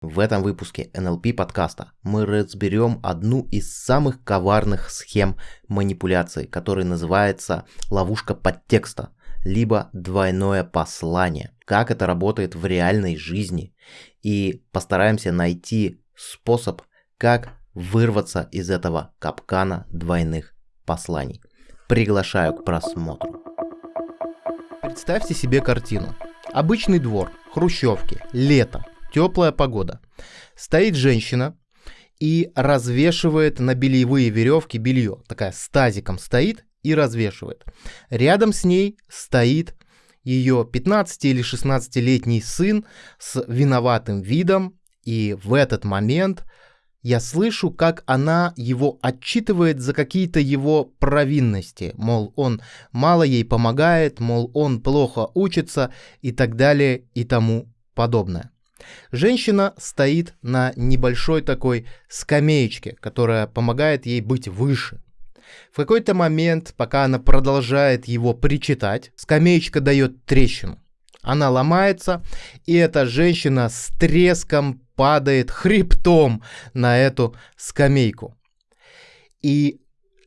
В этом выпуске NLP подкаста мы разберем одну из самых коварных схем манипуляции, которая называется ловушка подтекста, либо двойное послание. Как это работает в реальной жизни и постараемся найти способ, как вырваться из этого капкана двойных посланий. Приглашаю к просмотру. Представьте себе картину. Обычный двор, хрущевки, лето, теплая погода. Стоит женщина и развешивает на бельевые веревки белье. Такая с тазиком стоит и развешивает. Рядом с ней стоит ее 15 или 16-летний сын с виноватым видом. И в этот момент я слышу, как она его отчитывает за какие-то его провинности, мол, он мало ей помогает, мол, он плохо учится и так далее и тому подобное. Женщина стоит на небольшой такой скамеечке, которая помогает ей быть выше. В какой-то момент, пока она продолжает его причитать, скамеечка дает трещину. Она ломается, и эта женщина с треском падает хребтом на эту скамейку. И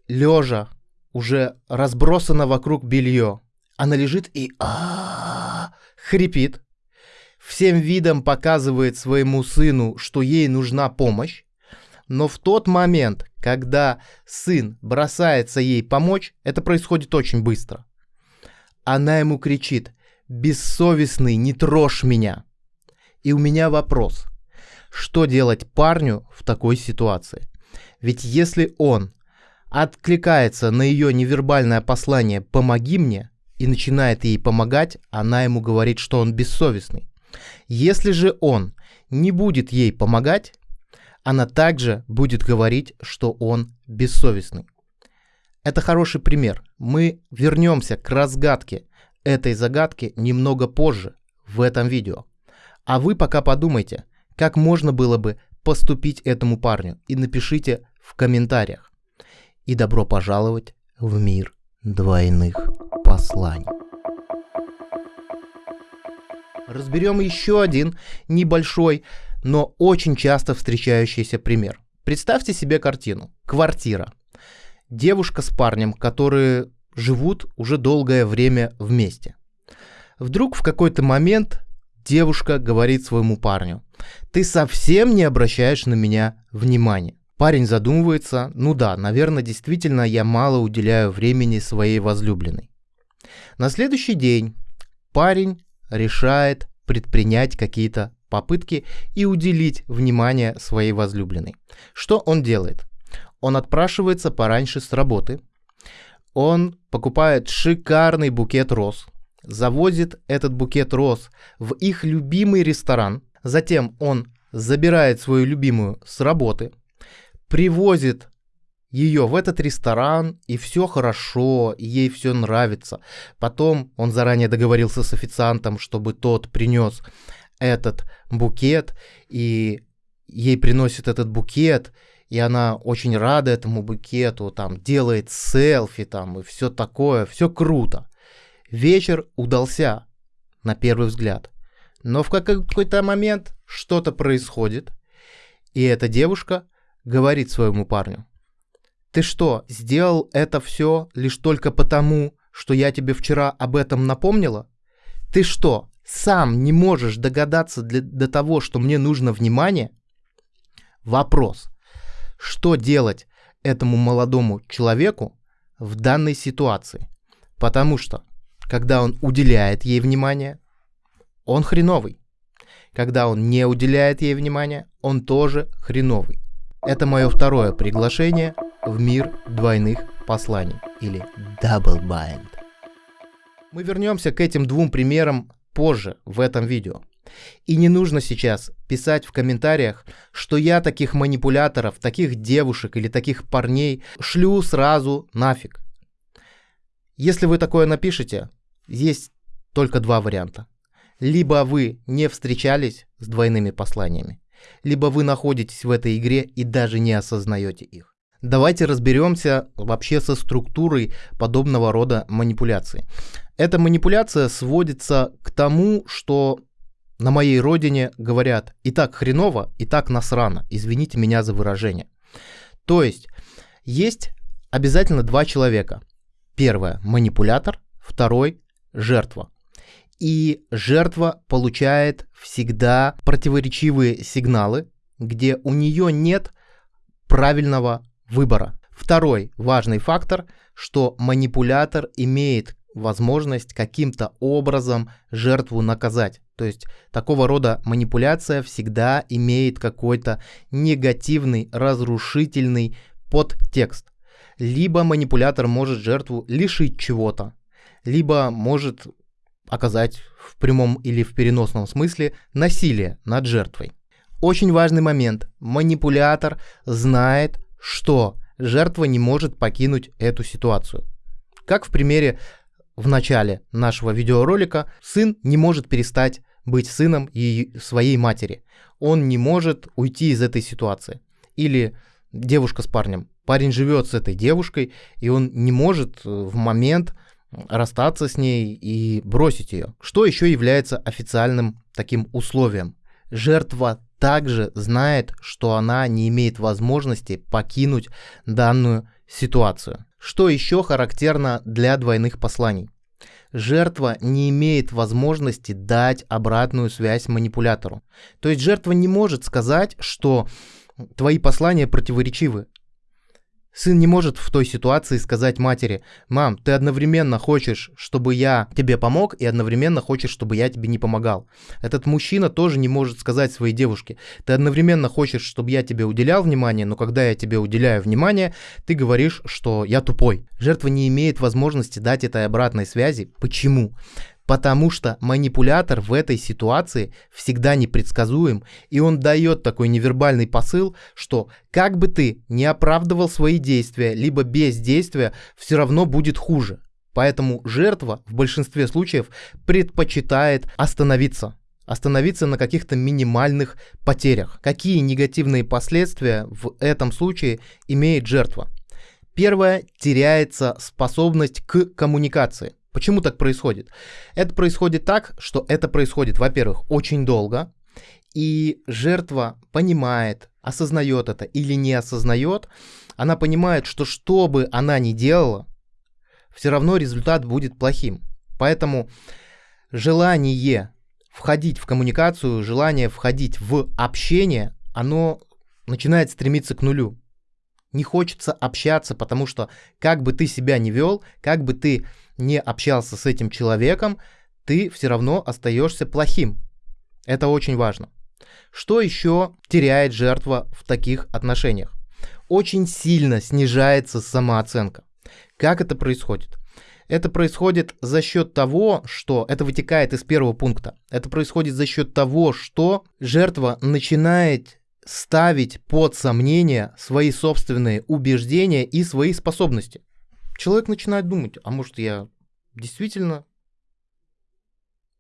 лежа, уже разбросано вокруг белье, она лежит и а хрипит, всем видом показывает своему сыну, что ей нужна помощь, но в тот момент, когда сын бросается ей помочь, это происходит очень быстро. Она ему кричит «Бессовестный, не трожь меня!» И у меня вопрос. Что делать парню в такой ситуации? Ведь если он откликается на ее невербальное послание «помоги мне» и начинает ей помогать, она ему говорит, что он бессовестный. Если же он не будет ей помогать, она также будет говорить, что он бессовестный. Это хороший пример. Мы вернемся к разгадке этой загадки немного позже в этом видео. А вы пока подумайте, как можно было бы поступить этому парню и напишите в комментариях. И добро пожаловать в мир двойных посланий. Разберем еще один небольшой, но очень часто встречающийся пример. Представьте себе картину. Квартира. Девушка с парнем, которые живут уже долгое время вместе. Вдруг в какой-то момент девушка говорит своему парню, ты совсем не обращаешь на меня внимания. Парень задумывается, ну да, наверное, действительно я мало уделяю времени своей возлюбленной. На следующий день парень решает предпринять какие-то попытки и уделить внимание своей возлюбленной. Что он делает? Он отпрашивается пораньше с работы, он покупает шикарный букет роз, завозит этот букет роз в их любимый ресторан, затем он забирает свою любимую с работы, привозит ее в этот ресторан, и все хорошо, и ей все нравится. Потом он заранее договорился с официантом, чтобы тот принес этот букет, и ей приносит этот букет, и она очень рада этому букету, там делает селфи там и все такое, все круто. Вечер удался на первый взгляд, но в какой-то момент что-то происходит, и эта девушка говорит своему парню, ты что, сделал это все лишь только потому, что я тебе вчера об этом напомнила? Ты что, сам не можешь догадаться для, до того, что мне нужно внимание? Вопрос. Что делать этому молодому человеку в данной ситуации? Потому что, когда он уделяет ей внимание, он хреновый. Когда он не уделяет ей внимания, он тоже хреновый. Это мое второе приглашение в мир двойных посланий или double bind. Мы вернемся к этим двум примерам позже в этом видео. И не нужно сейчас писать в комментариях, что я таких манипуляторов, таких девушек или таких парней шлю сразу нафиг. Если вы такое напишете, есть только два варианта. Либо вы не встречались с двойными посланиями, либо вы находитесь в этой игре и даже не осознаете их. Давайте разберемся вообще со структурой подобного рода манипуляций. Эта манипуляция сводится к тому, что на моей родине говорят и так хреново, и так насрано. Извините меня за выражение. То есть есть обязательно два человека. Первое – манипулятор, второй – жертва. И жертва получает всегда противоречивые сигналы, где у нее нет правильного выбора. Второй важный фактор, что манипулятор имеет возможность каким-то образом жертву наказать. То есть такого рода манипуляция всегда имеет какой-то негативный, разрушительный подтекст. Либо манипулятор может жертву лишить чего-то, либо может оказать в прямом или в переносном смысле насилие над жертвой. Очень важный момент. Манипулятор знает, что жертва не может покинуть эту ситуацию. Как в примере в начале нашего видеоролика, сын не может перестать быть сыном и своей матери. Он не может уйти из этой ситуации. Или девушка с парнем. Парень живет с этой девушкой, и он не может э, в момент расстаться с ней и бросить ее. Что еще является официальным таким условием? Жертва также знает, что она не имеет возможности покинуть данную ситуацию. Что еще характерно для двойных посланий? Жертва не имеет возможности дать обратную связь манипулятору. То есть жертва не может сказать, что твои послания противоречивы. Сын не может в той ситуации сказать матери, мам, ты одновременно хочешь, чтобы я тебе помог, и одновременно хочешь, чтобы я тебе не помогал. Этот мужчина тоже не может сказать своей девушке, ты одновременно хочешь, чтобы я тебе уделял внимание, но когда я тебе уделяю внимание, ты говоришь, что я тупой. Жертва не имеет возможности дать этой обратной связи. Почему? Потому что манипулятор в этой ситуации всегда непредсказуем, и он дает такой невербальный посыл, что как бы ты не оправдывал свои действия, либо бездействия, все равно будет хуже. Поэтому жертва в большинстве случаев предпочитает остановиться. Остановиться на каких-то минимальных потерях. Какие негативные последствия в этом случае имеет жертва? Первое, теряется способность к коммуникации. Почему так происходит? Это происходит так, что это происходит, во-первых, очень долго, и жертва понимает, осознает это или не осознает, она понимает, что что бы она ни делала, все равно результат будет плохим. Поэтому желание входить в коммуникацию, желание входить в общение, оно начинает стремиться к нулю. Не хочется общаться, потому что как бы ты себя не вел, как бы ты не общался с этим человеком, ты все равно остаешься плохим. Это очень важно. Что еще теряет жертва в таких отношениях? Очень сильно снижается самооценка. Как это происходит? Это происходит за счет того, что это вытекает из первого пункта. Это происходит за счет того, что жертва начинает ставить под сомнение свои собственные убеждения и свои способности человек начинает думать, а может я действительно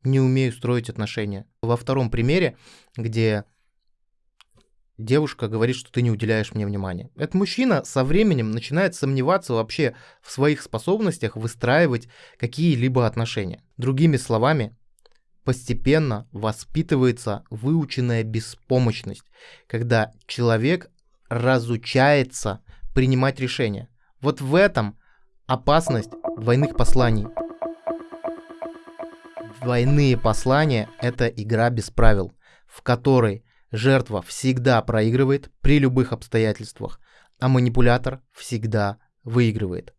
не умею строить отношения. Во втором примере, где девушка говорит, что ты не уделяешь мне внимания. Этот мужчина со временем начинает сомневаться вообще в своих способностях выстраивать какие-либо отношения. Другими словами, постепенно воспитывается выученная беспомощность, когда человек разучается принимать решения. Вот в этом Опасность двойных посланий. Двойные послания – это игра без правил, в которой жертва всегда проигрывает при любых обстоятельствах, а манипулятор всегда выигрывает.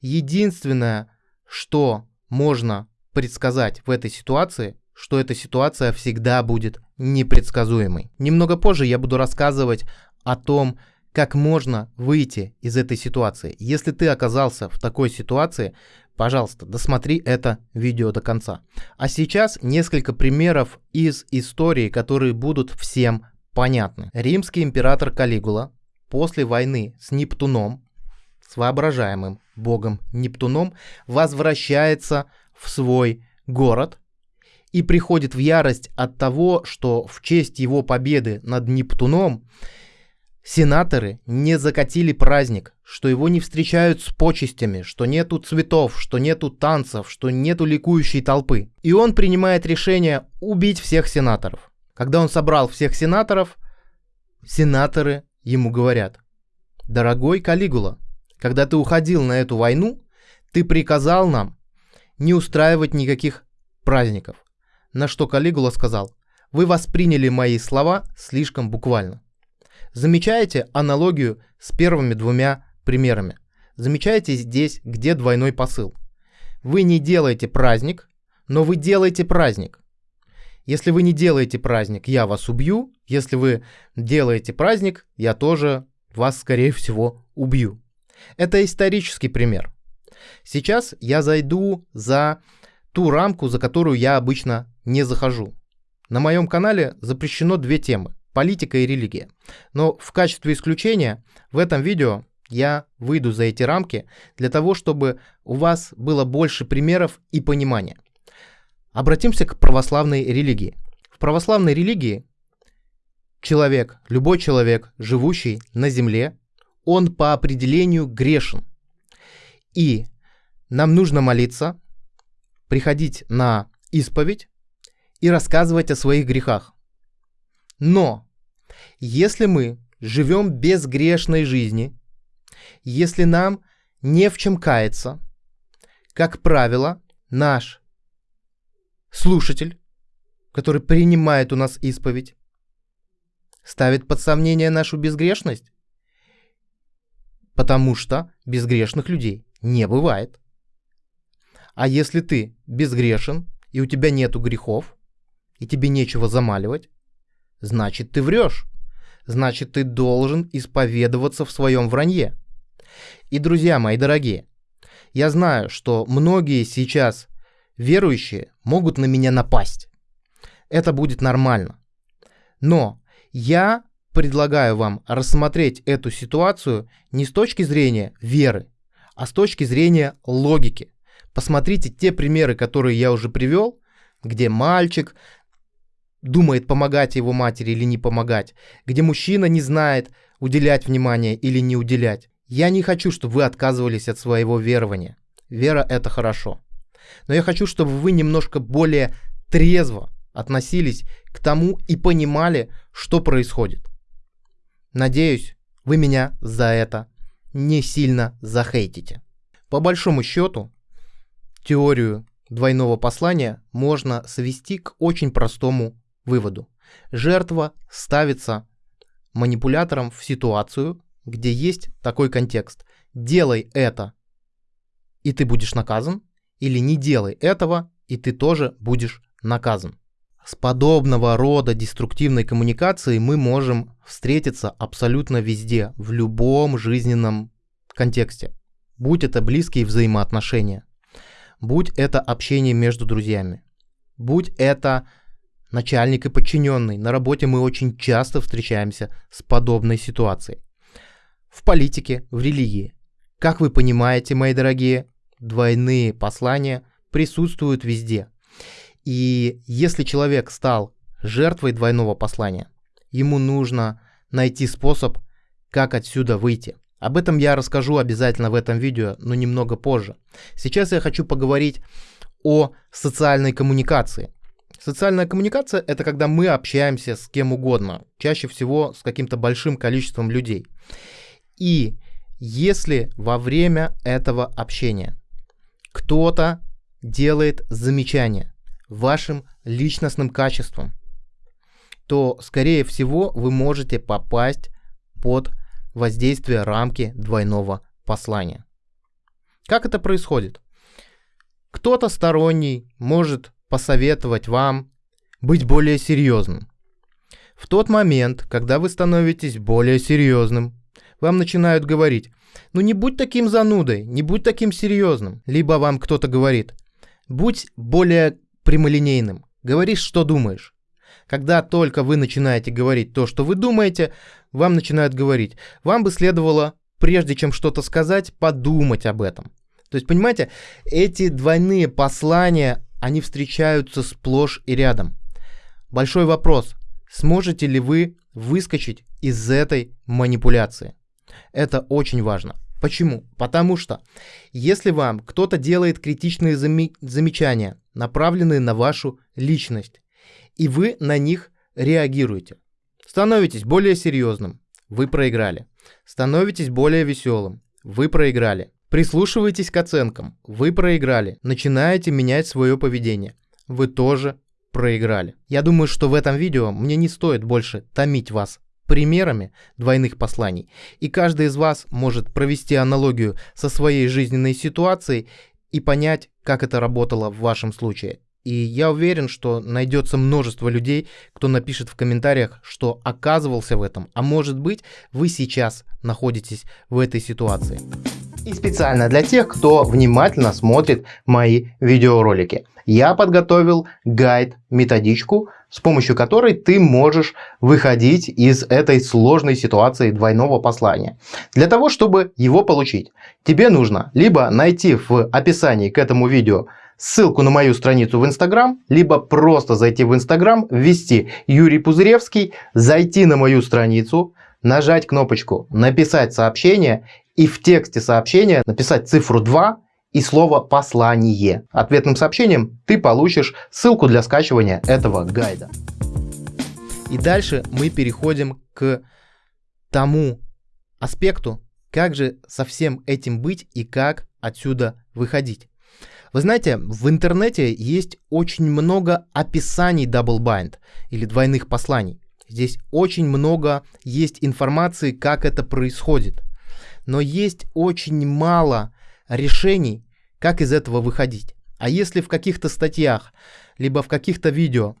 Единственное, что можно предсказать в этой ситуации, что эта ситуация всегда будет непредсказуемой. Немного позже я буду рассказывать о том, как можно выйти из этой ситуации. Если ты оказался в такой ситуации, пожалуйста, досмотри это видео до конца. А сейчас несколько примеров из истории, которые будут всем понятны. Римский император Калигула после войны с Нептуном, с воображаемым богом Нептуном, возвращается в свой город и приходит в ярость от того, что в честь его победы над Нептуном сенаторы не закатили праздник, что его не встречают с почестями, что нету цветов, что нету танцев, что нету ликующей толпы. И он принимает решение убить всех сенаторов. Когда он собрал всех сенаторов, сенаторы ему говорят, «Дорогой Калигула, когда ты уходил на эту войну, ты приказал нам не устраивать никаких праздников». На что Калигула сказал, «Вы восприняли мои слова слишком буквально». Замечаете аналогию с первыми двумя примерами? Замечаете здесь, где двойной посыл? Вы не делаете праздник, но вы делаете праздник. Если вы не делаете праздник, я вас убью. Если вы делаете праздник, я тоже вас, скорее всего, убью. Это исторический пример. Сейчас я зайду за ту рамку, за которую я обычно не захожу. На моем канале запрещено две темы политика и религия. Но в качестве исключения в этом видео я выйду за эти рамки для того, чтобы у вас было больше примеров и понимания. Обратимся к православной религии. В православной религии человек, любой человек, живущий на земле, он по определению грешен. И нам нужно молиться, приходить на исповедь и рассказывать о своих грехах. Но если мы живем безгрешной жизни, если нам не в чем каяться, как правило, наш слушатель, который принимает у нас исповедь, ставит под сомнение нашу безгрешность, потому что безгрешных людей не бывает. А если ты безгрешен, и у тебя нету грехов, и тебе нечего замаливать, значит ты врешь. Значит ты должен исповедоваться в своем вранье. И, друзья мои дорогие, я знаю, что многие сейчас верующие могут на меня напасть. Это будет нормально. Но я предлагаю вам рассмотреть эту ситуацию не с точки зрения веры, а с точки зрения логики. Посмотрите те примеры, которые я уже привел, где мальчик думает, помогать его матери или не помогать, где мужчина не знает, уделять внимание или не уделять. Я не хочу, чтобы вы отказывались от своего верования. Вера – это хорошо. Но я хочу, чтобы вы немножко более трезво относились к тому и понимали, что происходит. Надеюсь, вы меня за это не сильно захейтите. По большому счету, теорию двойного послания можно свести к очень простому выводу. Жертва ставится манипулятором в ситуацию, где есть такой контекст. Делай это, и ты будешь наказан, или не делай этого, и ты тоже будешь наказан. С подобного рода деструктивной коммуникацией мы можем встретиться абсолютно везде, в любом жизненном контексте. Будь это близкие взаимоотношения, будь это общение между друзьями, будь это начальник и подчиненный. На работе мы очень часто встречаемся с подобной ситуацией. В политике, в религии. Как вы понимаете, мои дорогие, двойные послания присутствуют везде. И если человек стал жертвой двойного послания, ему нужно найти способ, как отсюда выйти. Об этом я расскажу обязательно в этом видео, но немного позже. Сейчас я хочу поговорить о социальной коммуникации. Социальная коммуникация – это когда мы общаемся с кем угодно, чаще всего с каким-то большим количеством людей. И если во время этого общения кто-то делает замечание вашим личностным качествам, то, скорее всего, вы можете попасть под воздействие рамки двойного послания. Как это происходит? Кто-то сторонний может посоветовать вам быть более серьезным. В тот момент, когда вы становитесь более серьезным, вам начинают говорить, ну не будь таким занудой, не будь таким серьезным. Либо вам кто-то говорит, будь более прямолинейным, говори, что думаешь. Когда только вы начинаете говорить то, что вы думаете, вам начинают говорить, вам бы следовало, прежде чем что-то сказать, подумать об этом. То есть, понимаете, эти двойные послания, они встречаются сплошь и рядом. Большой вопрос, сможете ли вы выскочить из этой манипуляции. Это очень важно. Почему? Потому что если вам кто-то делает критичные зами- замечания, направленные на вашу личность, и вы на них реагируете, становитесь более серьезным, вы проиграли. Становитесь более веселым, вы проиграли. Прислушивайтесь к оценкам, вы проиграли. Начинаете менять свое поведение, вы тоже проиграли. Я думаю, что в этом видео мне не стоит больше томить вас примерами двойных посланий, и каждый из вас может провести аналогию со своей жизненной ситуацией и понять, как это работало в вашем случае. И я уверен, что найдется множество людей, кто напишет в комментариях, что оказывался в этом, а может быть вы сейчас находитесь в этой ситуации. И специально для тех, кто внимательно смотрит мои видеоролики. Я подготовил гайд, методичку, с помощью которой ты можешь выходить из этой сложной ситуации двойного послания. Для того, чтобы его получить, тебе нужно либо найти в описании к этому видео ссылку на мою страницу в Инстаграм, либо просто зайти в Инстаграм, ввести Юрий Пузыревский, зайти на мою страницу, нажать кнопочку «Написать сообщение» и в тексте сообщения написать цифру 2 и слово «послание». Ответным сообщением ты получишь ссылку для скачивания этого гайда. И дальше мы переходим к тому аспекту, как же со всем этим быть и как отсюда выходить. Вы знаете, в интернете есть очень много описаний double bind или двойных посланий. Здесь очень много есть информации, как это происходит. Но есть очень мало решений, как из этого выходить. А если в каких-то статьях, либо в каких-то видео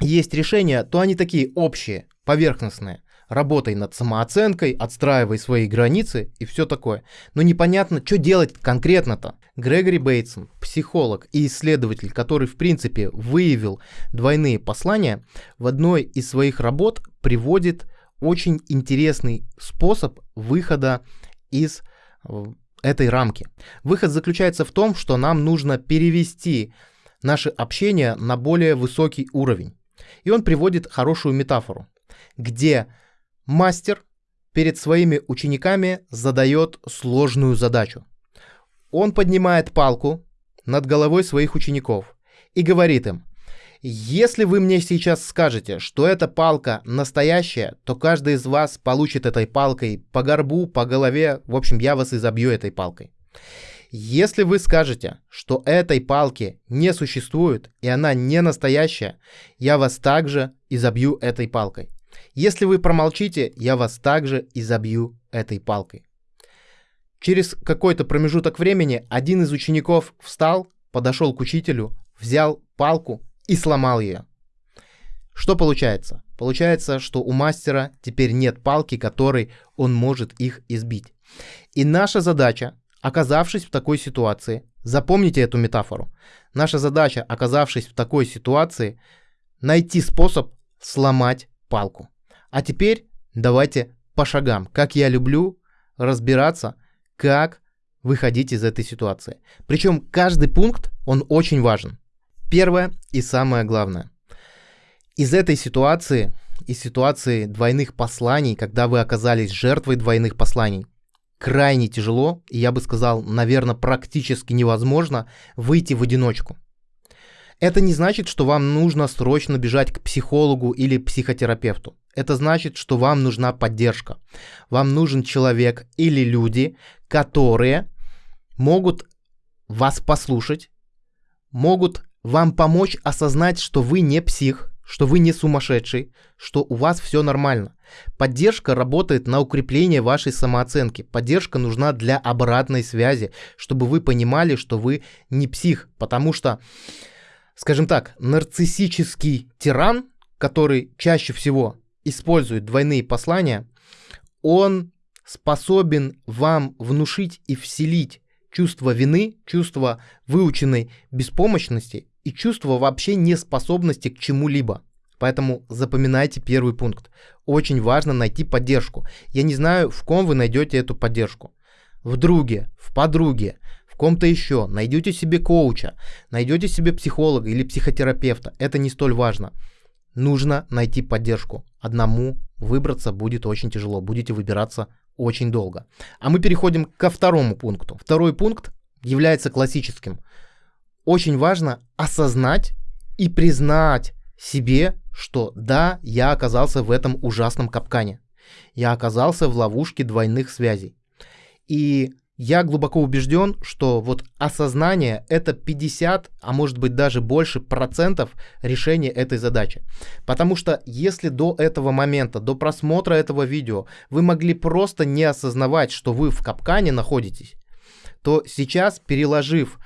есть решения, то они такие общие, поверхностные. Работай над самооценкой, отстраивай свои границы и все такое. Но непонятно, что делать конкретно-то. Грегори Бейтсон, психолог и исследователь, который в принципе выявил двойные послания, в одной из своих работ приводит очень интересный способ выхода из э, этой рамки. Выход заключается в том, что нам нужно перевести наше общение на более высокий уровень. И он приводит хорошую метафору, где Мастер перед своими учениками задает сложную задачу. Он поднимает палку над головой своих учеников и говорит им, если вы мне сейчас скажете, что эта палка настоящая, то каждый из вас получит этой палкой по горбу, по голове, в общем, я вас изобью этой палкой. Если вы скажете, что этой палки не существует и она не настоящая, я вас также изобью этой палкой. Если вы промолчите, я вас также изобью этой палкой. Через какой-то промежуток времени один из учеников встал, подошел к учителю, взял палку и сломал ее. Что получается? Получается, что у мастера теперь нет палки, которой он может их избить. И наша задача, оказавшись в такой ситуации, запомните эту метафору, наша задача, оказавшись в такой ситуации, найти способ сломать палку. А теперь давайте по шагам, как я люблю разбираться, как выходить из этой ситуации. Причем каждый пункт, он очень важен. Первое и самое главное. Из этой ситуации, из ситуации двойных посланий, когда вы оказались жертвой двойных посланий, крайне тяжело, и я бы сказал, наверное, практически невозможно выйти в одиночку. Это не значит, что вам нужно срочно бежать к психологу или психотерапевту. Это значит, что вам нужна поддержка. Вам нужен человек или люди, которые могут вас послушать, могут вам помочь осознать, что вы не псих, что вы не сумасшедший, что у вас все нормально. Поддержка работает на укрепление вашей самооценки. Поддержка нужна для обратной связи, чтобы вы понимали, что вы не псих, потому что скажем так, нарциссический тиран, который чаще всего использует двойные послания, он способен вам внушить и вселить чувство вины, чувство выученной беспомощности и чувство вообще неспособности к чему-либо. Поэтому запоминайте первый пункт. Очень важно найти поддержку. Я не знаю, в ком вы найдете эту поддержку. В друге, в подруге, ком-то еще, найдете себе коуча, найдете себе психолога или психотерапевта, это не столь важно. нужно найти поддержку. Одному выбраться будет очень тяжело, будете выбираться очень долго. А мы переходим ко второму пункту. Второй пункт является классическим. Очень важно осознать и признать себе, что да, я оказался в этом ужасном капкане. Я оказался в ловушке двойных связей. И я глубоко убежден, что вот осознание это 50, а может быть даже больше процентов решения этой задачи. Потому что если до этого момента, до просмотра этого видео, вы могли просто не осознавать, что вы в капкане находитесь, то сейчас, переложив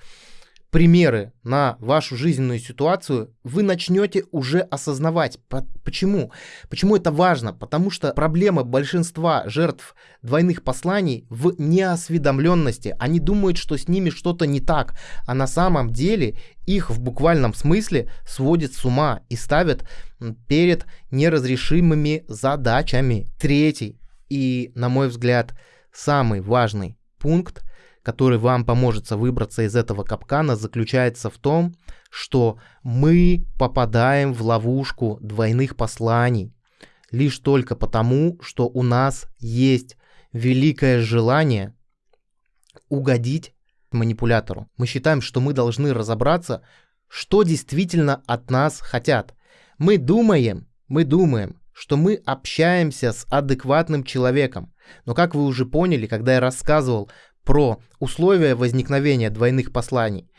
примеры на вашу жизненную ситуацию, вы начнете уже осознавать. Почему? Почему это важно? Потому что проблема большинства жертв двойных посланий в неосведомленности. Они думают, что с ними что-то не так, а на самом деле их в буквальном смысле сводит с ума и ставят перед неразрешимыми задачами. Третий и, на мой взгляд, самый важный пункт – который вам поможет выбраться из этого капкана, заключается в том, что мы попадаем в ловушку двойных посланий лишь только потому, что у нас есть великое желание угодить манипулятору. Мы считаем, что мы должны разобраться, что действительно от нас хотят. Мы думаем, мы думаем, что мы общаемся с адекватным человеком. Но как вы уже поняли, когда я рассказывал про условия возникновения двойных посланий.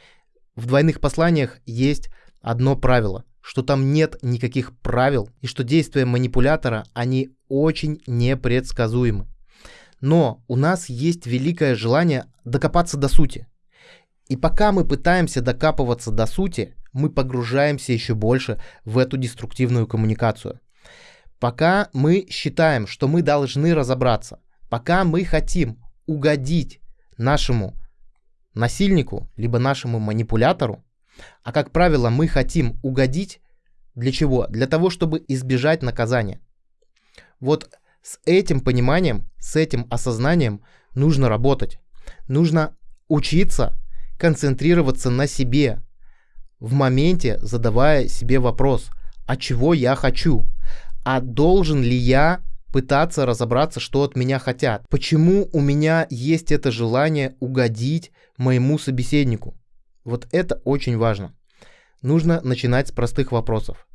В двойных посланиях есть одно правило, что там нет никаких правил и что действия манипулятора, они очень непредсказуемы. Но у нас есть великое желание докопаться до сути. И пока мы пытаемся докапываться до сути, мы погружаемся еще больше в эту деструктивную коммуникацию. Пока мы считаем, что мы должны разобраться, пока мы хотим угодить нашему насильнику, либо нашему манипулятору, а как правило мы хотим угодить для чего? Для того, чтобы избежать наказания. Вот с этим пониманием, с этим осознанием нужно работать. Нужно учиться концентрироваться на себе, в моменте задавая себе вопрос, а чего я хочу? А должен ли я пытаться разобраться, что от меня хотят. Почему у меня есть это желание угодить моему собеседнику? Вот это очень важно. Нужно начинать с простых вопросов.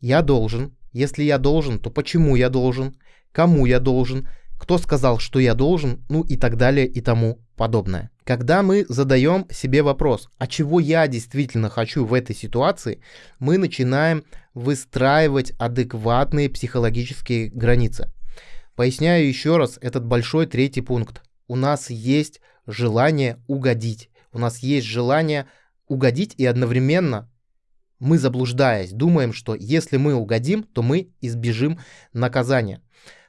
Я должен. Если я должен, то почему я должен? Кому я должен? Кто сказал, что я должен? Ну и так далее и тому подобное. Когда мы задаем себе вопрос, а чего я действительно хочу в этой ситуации, мы начинаем выстраивать адекватные психологические границы. Поясняю еще раз этот большой третий пункт. У нас есть желание угодить. У нас есть желание угодить и одновременно мы, заблуждаясь, думаем, что если мы угодим, то мы избежим наказания.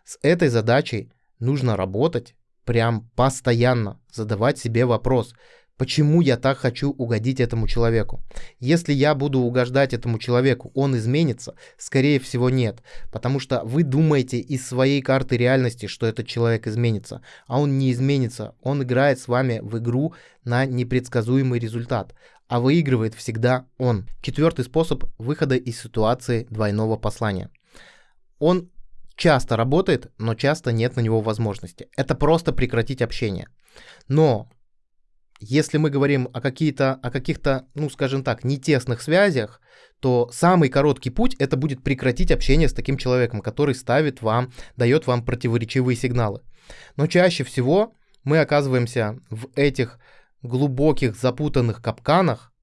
С этой задачей нужно работать прям постоянно, задавать себе вопрос, почему я так хочу угодить этому человеку. Если я буду угождать этому человеку, он изменится? Скорее всего нет, потому что вы думаете из своей карты реальности, что этот человек изменится, а он не изменится, он играет с вами в игру на непредсказуемый результат, а выигрывает всегда он. Четвертый способ выхода из ситуации двойного послания. Он часто работает, но часто нет на него возможности. Это просто прекратить общение. Но если мы говорим о, какие-то, о каких-то, ну скажем так, нетесных связях, то самый короткий путь это будет прекратить общение с таким человеком, который ставит вам, дает вам противоречивые сигналы. Но чаще всего мы оказываемся в этих глубоких запутанных капканах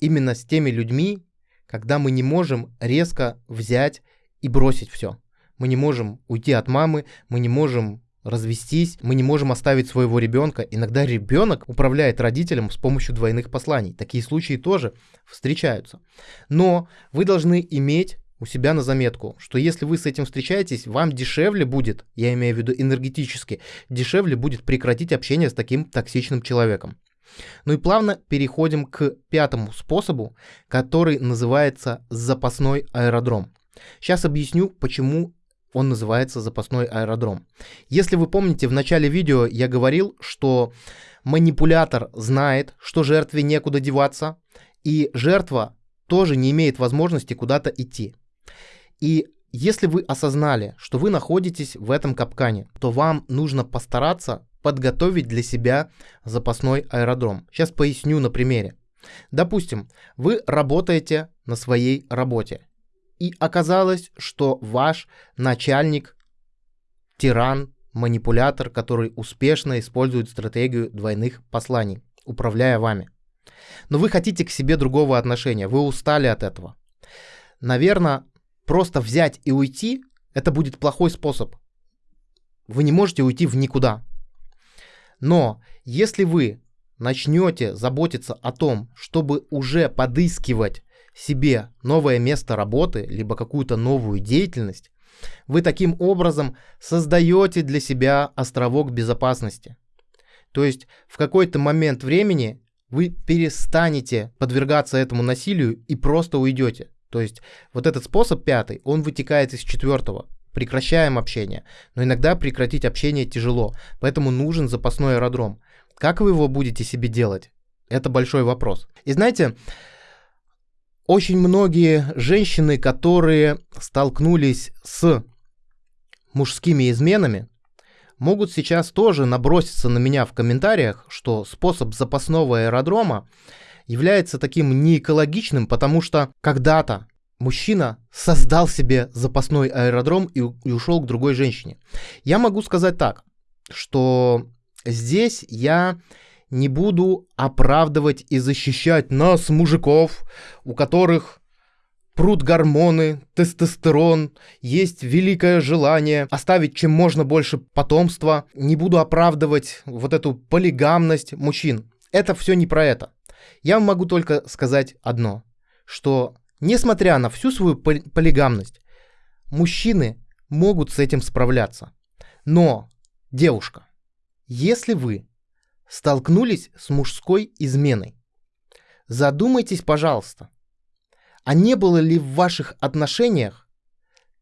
именно с теми людьми, когда мы не можем резко взять и бросить все. Мы не можем уйти от мамы, мы не можем развестись, мы не можем оставить своего ребенка. Иногда ребенок управляет родителем с помощью двойных посланий. Такие случаи тоже встречаются. Но вы должны иметь у себя на заметку, что если вы с этим встречаетесь, вам дешевле будет, я имею в виду энергетически, дешевле будет прекратить общение с таким токсичным человеком. Ну и плавно переходим к пятому способу, который называется запасной аэродром. Сейчас объясню, почему он называется запасной аэродром. Если вы помните, в начале видео я говорил, что манипулятор знает, что жертве некуда деваться, и жертва тоже не имеет возможности куда-то идти. И если вы осознали, что вы находитесь в этом капкане, то вам нужно постараться подготовить для себя запасной аэродром. Сейчас поясню на примере. Допустим, вы работаете на своей работе, и оказалось, что ваш начальник тиран, манипулятор, который успешно использует стратегию двойных посланий, управляя вами. Но вы хотите к себе другого отношения, вы устали от этого. Наверное, просто взять и уйти – это будет плохой способ. Вы не можете уйти в никуда. Но если вы начнете заботиться о том, чтобы уже подыскивать себе новое место работы, либо какую-то новую деятельность, вы таким образом создаете для себя островок безопасности. То есть в какой-то момент времени вы перестанете подвергаться этому насилию и просто уйдете. То есть вот этот способ пятый, он вытекает из четвертого. Прекращаем общение. Но иногда прекратить общение тяжело, поэтому нужен запасной аэродром. Как вы его будете себе делать? Это большой вопрос. И знаете, очень многие женщины, которые столкнулись с мужскими изменами, могут сейчас тоже наброситься на меня в комментариях, что способ запасного аэродрома является таким неэкологичным, потому что когда-то мужчина создал себе запасной аэродром и, ушел к другой женщине. Я могу сказать так, что здесь я не буду оправдывать и защищать нас, мужиков, у которых прут гормоны, тестостерон, есть великое желание оставить чем можно больше потомства. Не буду оправдывать вот эту полигамность мужчин. Это все не про это. Я могу только сказать одно, что несмотря на всю свою полигамность, мужчины могут с этим справляться. Но, девушка, если вы столкнулись с мужской изменой, задумайтесь, пожалуйста, а не было ли в ваших отношениях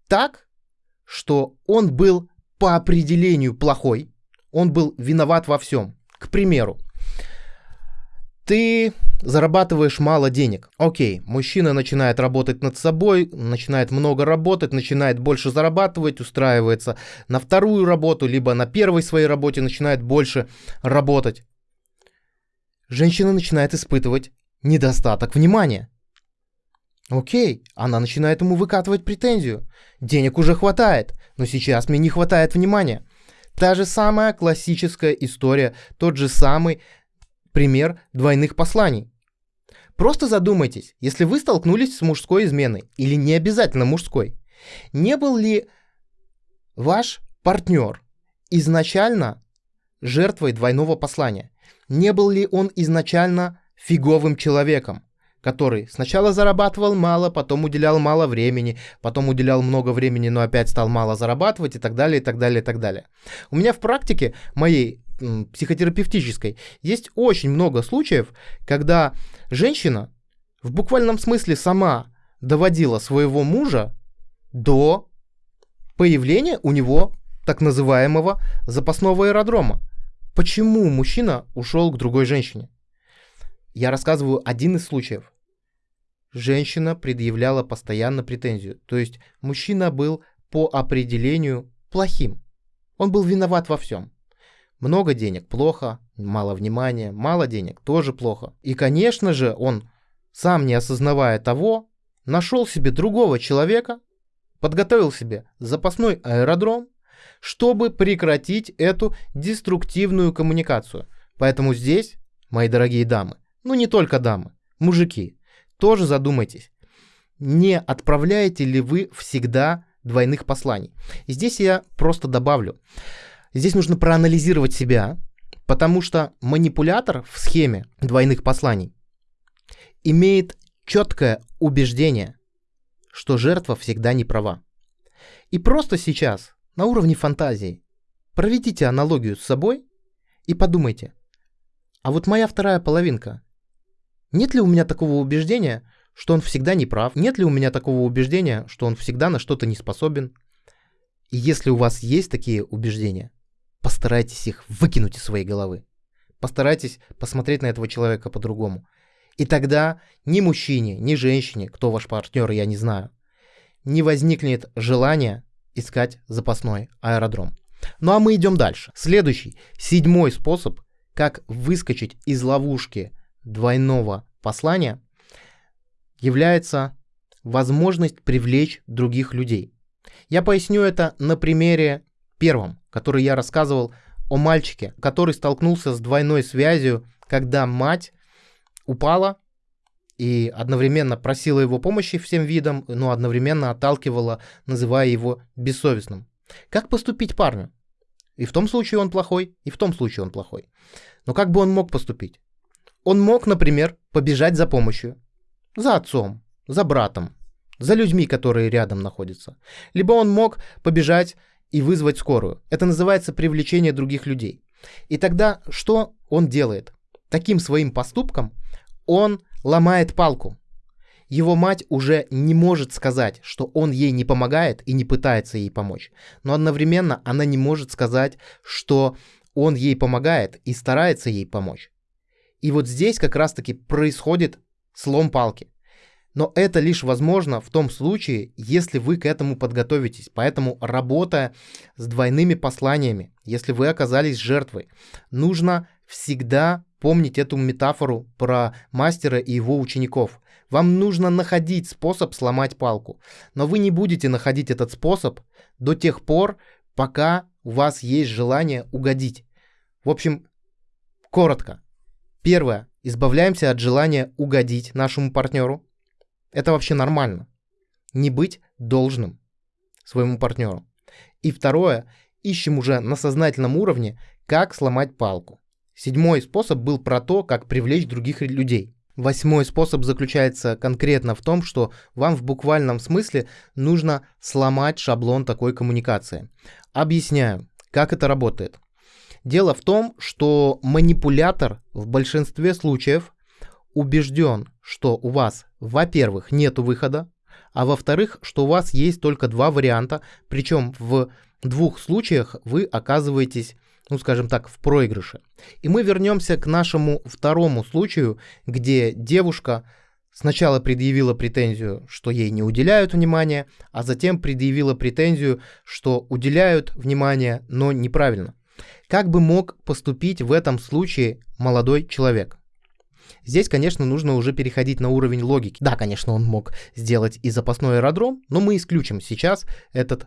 так, что он был по определению плохой, он был виноват во всем. К примеру, ты зарабатываешь мало денег. Окей, мужчина начинает работать над собой, начинает много работать, начинает больше зарабатывать, устраивается на вторую работу, либо на первой своей работе начинает больше работать. Женщина начинает испытывать недостаток внимания. Окей, она начинает ему выкатывать претензию. Денег уже хватает, но сейчас мне не хватает внимания. Та же самая классическая история, тот же самый пример двойных посланий. Просто задумайтесь, если вы столкнулись с мужской изменой, или не обязательно мужской, не был ли ваш партнер изначально жертвой двойного послания? Не был ли он изначально фиговым человеком, который сначала зарабатывал мало, потом уделял мало времени, потом уделял много времени, но опять стал мало зарабатывать и так далее, и так далее, и так далее. У меня в практике моей психотерапевтической есть очень много случаев, когда женщина в буквальном смысле сама доводила своего мужа до появления у него так называемого запасного аэродрома. Почему мужчина ушел к другой женщине? Я рассказываю один из случаев. Женщина предъявляла постоянно претензию. То есть мужчина был по определению плохим. Он был виноват во всем. Много денег – плохо, мало внимания, мало денег – тоже плохо. И, конечно же, он, сам не осознавая того, нашел себе другого человека, подготовил себе запасной аэродром, чтобы прекратить эту деструктивную коммуникацию. Поэтому здесь, мои дорогие дамы, ну не только дамы, мужики, тоже задумайтесь, не отправляете ли вы всегда двойных посланий. И здесь я просто добавлю. Здесь нужно проанализировать себя, потому что манипулятор в схеме двойных посланий имеет четкое убеждение, что жертва всегда не права. И просто сейчас, на уровне фантазии, проведите аналогию с собой и подумайте, а вот моя вторая половинка, нет ли у меня такого убеждения, что он всегда не прав? Нет ли у меня такого убеждения, что он всегда на что-то не способен? И если у вас есть такие убеждения, постарайтесь их выкинуть из своей головы. Постарайтесь посмотреть на этого человека по-другому. И тогда ни мужчине, ни женщине, кто ваш партнер, я не знаю, не возникнет желания искать запасной аэродром. Ну а мы идем дальше. Следующий, седьмой способ, как выскочить из ловушки двойного послания, является возможность привлечь других людей. Я поясню это на примере первом, который я рассказывал о мальчике, который столкнулся с двойной связью, когда мать упала и одновременно просила его помощи всем видам, но одновременно отталкивала, называя его бессовестным. Как поступить парню? И в том случае он плохой, и в том случае он плохой. Но как бы он мог поступить? Он мог, например, побежать за помощью. За отцом, за братом, за людьми, которые рядом находятся. Либо он мог побежать и вызвать скорую. Это называется привлечение других людей. И тогда что он делает? Таким своим поступком он ломает палку. Его мать уже не может сказать, что он ей не помогает и не пытается ей помочь. Но одновременно она не может сказать, что он ей помогает и старается ей помочь. И вот здесь как раз-таки происходит слом палки. Но это лишь возможно в том случае, если вы к этому подготовитесь. Поэтому работая с двойными посланиями, если вы оказались жертвой, нужно всегда помнить эту метафору про мастера и его учеников. Вам нужно находить способ сломать палку. Но вы не будете находить этот способ до тех пор, пока у вас есть желание угодить. В общем, коротко. Первое. Избавляемся от желания угодить нашему партнеру. Это вообще нормально. Не быть должным своему партнеру. И второе. Ищем уже на сознательном уровне, как сломать палку. Седьмой способ был про то, как привлечь других людей. Восьмой способ заключается конкретно в том, что вам в буквальном смысле нужно сломать шаблон такой коммуникации. Объясняю, как это работает. Дело в том, что манипулятор в большинстве случаев убежден, что у вас, во-первых, нет выхода, а во-вторых, что у вас есть только два варианта, причем в двух случаях вы оказываетесь ну скажем так, в проигрыше. И мы вернемся к нашему второму случаю, где девушка сначала предъявила претензию, что ей не уделяют внимания, а затем предъявила претензию, что уделяют внимание, но неправильно. Как бы мог поступить в этом случае молодой человек? Здесь, конечно, нужно уже переходить на уровень логики. Да, конечно, он мог сделать и запасной аэродром, но мы исключим сейчас этот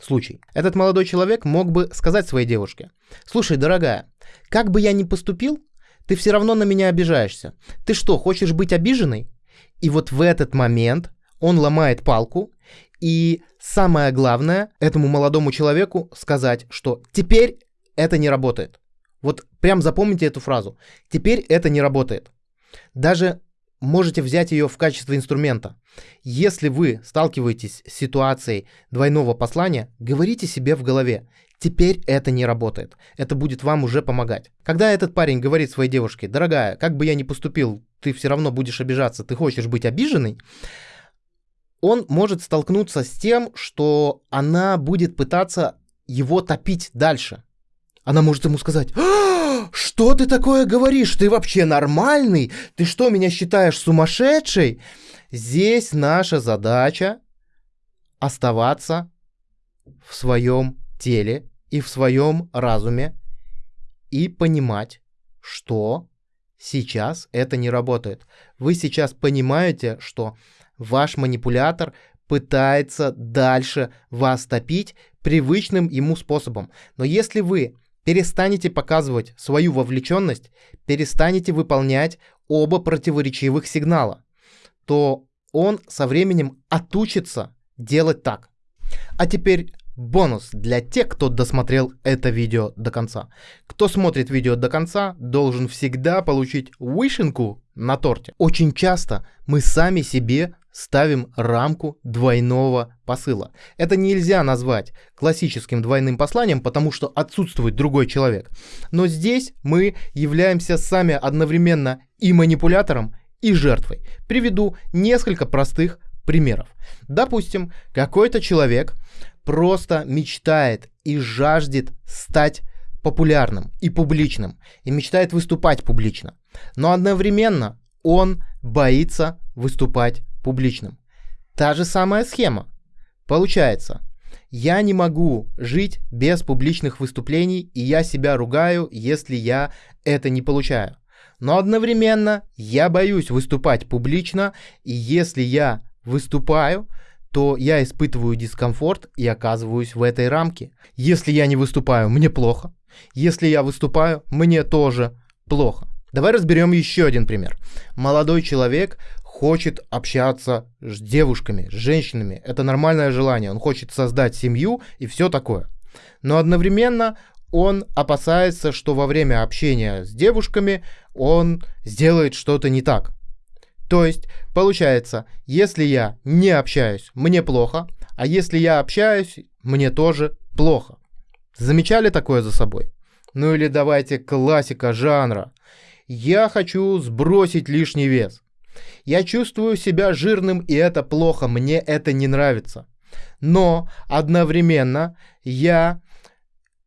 случай. Этот молодой человек мог бы сказать своей девушке, «Слушай, дорогая, как бы я ни поступил, ты все равно на меня обижаешься. Ты что, хочешь быть обиженной?» И вот в этот момент он ломает палку, и самое главное этому молодому человеку сказать, что теперь это не работает. Вот прям запомните эту фразу. Теперь это не работает. Даже можете взять ее в качестве инструмента. Если вы сталкиваетесь с ситуацией двойного послания, говорите себе в голове, теперь это не работает. Это будет вам уже помогать. Когда этот парень говорит своей девушке, дорогая, как бы я ни поступил, ты все равно будешь обижаться, ты хочешь быть обиженной, он может столкнуться с тем, что она будет пытаться его топить дальше. Она может ему сказать, «А, что ты такое говоришь? Ты вообще нормальный? Ты что, меня считаешь сумасшедшей? Здесь наша задача оставаться в своем теле и в своем разуме и понимать, что сейчас это не работает. Вы сейчас понимаете, что ваш манипулятор пытается дальше вас топить привычным ему способом. Но если вы перестанете показывать свою вовлеченность, перестанете выполнять оба противоречивых сигнала, то он со временем отучится делать так. А теперь бонус для тех, кто досмотрел это видео до конца. Кто смотрит видео до конца, должен всегда получить вышенку на торте. Очень часто мы сами себе ставим рамку двойного посыла. Это нельзя назвать классическим двойным посланием, потому что отсутствует другой человек. Но здесь мы являемся сами одновременно и манипулятором, и жертвой. Приведу несколько простых примеров. Допустим, какой-то человек просто мечтает и жаждет стать популярным и публичным, и мечтает выступать публично. Но одновременно он боится выступать публичным. Та же самая схема. Получается, я не могу жить без публичных выступлений, и я себя ругаю, если я это не получаю. Но одновременно я боюсь выступать публично, и если я выступаю, то я испытываю дискомфорт и оказываюсь в этой рамке. Если я не выступаю, мне плохо. Если я выступаю, мне тоже плохо. Давай разберем еще один пример. Молодой человек хочет общаться с девушками, с женщинами. Это нормальное желание. Он хочет создать семью и все такое. Но одновременно он опасается, что во время общения с девушками он сделает что-то не так. То есть, получается, если я не общаюсь, мне плохо, а если я общаюсь, мне тоже плохо. Замечали такое за собой? Ну или давайте классика жанра. Я хочу сбросить лишний вес. Я чувствую себя жирным, и это плохо, мне это не нравится. Но одновременно я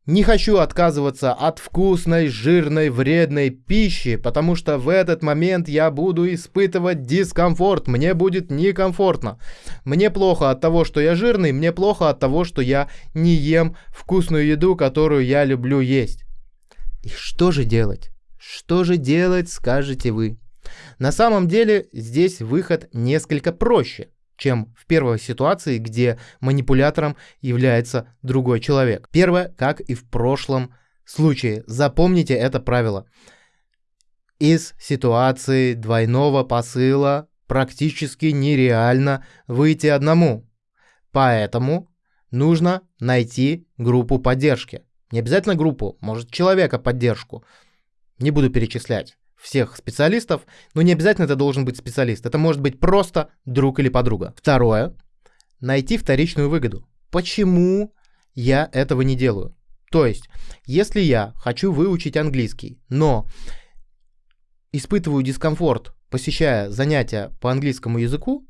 не хочу отказываться от вкусной, жирной, вредной пищи, потому что в этот момент я буду испытывать дискомфорт, мне будет некомфортно. Мне плохо от того, что я жирный, мне плохо от того, что я не ем вкусную еду, которую я люблю есть. И что же делать? Что же делать, скажете вы? На самом деле здесь выход несколько проще – чем в первой ситуации, где манипулятором является другой человек. Первое, как и в прошлом случае. Запомните это правило. Из ситуации двойного посыла практически нереально выйти одному. Поэтому нужно найти группу поддержки. Не обязательно группу, может человека поддержку. Не буду перечислять всех специалистов, но не обязательно это должен быть специалист. Это может быть просто друг или подруга. Второе. Найти вторичную выгоду. Почему я этого не делаю? То есть, если я хочу выучить английский, но испытываю дискомфорт, посещая занятия по английскому языку,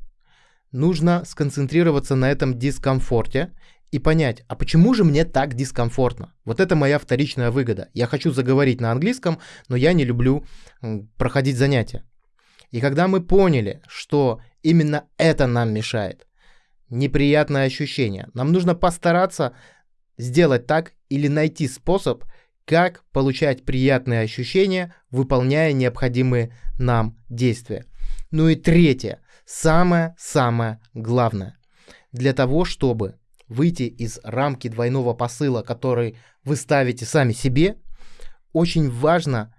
нужно сконцентрироваться на этом дискомфорте и понять, а почему же мне так дискомфортно? Вот это моя вторичная выгода. Я хочу заговорить на английском, но я не люблю проходить занятия. И когда мы поняли, что именно это нам мешает, неприятное ощущение, нам нужно постараться сделать так или найти способ, как получать приятные ощущения, выполняя необходимые нам действия. Ну и третье, самое-самое главное. Для того, чтобы выйти из рамки двойного посыла, который вы ставите сами себе, очень важно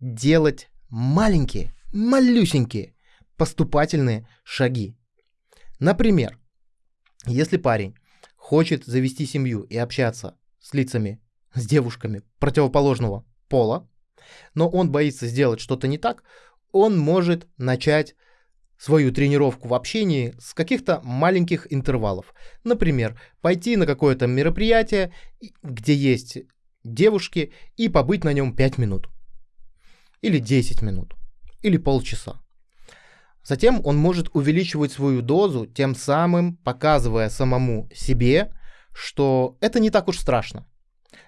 делать маленькие, малюсенькие поступательные шаги. Например, если парень хочет завести семью и общаться с лицами, с девушками противоположного пола, но он боится сделать что-то не так, он может начать свою тренировку в общении с каких-то маленьких интервалов. Например, пойти на какое-то мероприятие, где есть девушки, и побыть на нем 5 минут. Или 10 минут. Или полчаса. Затем он может увеличивать свою дозу, тем самым показывая самому себе, что это не так уж страшно.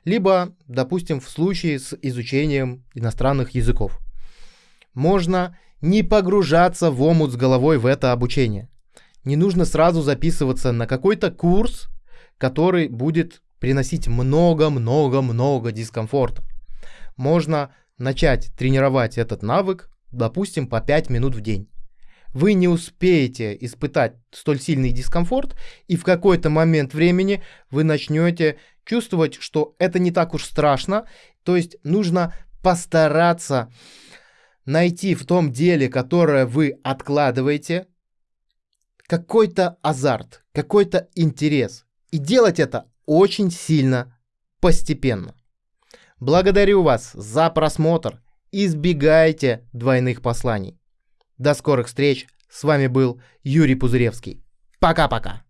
Либо, допустим, в случае с изучением иностранных языков. Можно не погружаться в омут с головой в это обучение. Не нужно сразу записываться на какой-то курс, который будет приносить много-много-много дискомфорта. Можно начать тренировать этот навык, допустим, по 5 минут в день. Вы не успеете испытать столь сильный дискомфорт, и в какой-то момент времени вы начнете чувствовать, что это не так уж страшно, то есть нужно постараться найти в том деле, которое вы откладываете, какой-то азарт, какой-то интерес. И делать это очень сильно, постепенно. Благодарю вас за просмотр. Избегайте двойных посланий. До скорых встреч. С вами был Юрий Пузыревский. Пока-пока.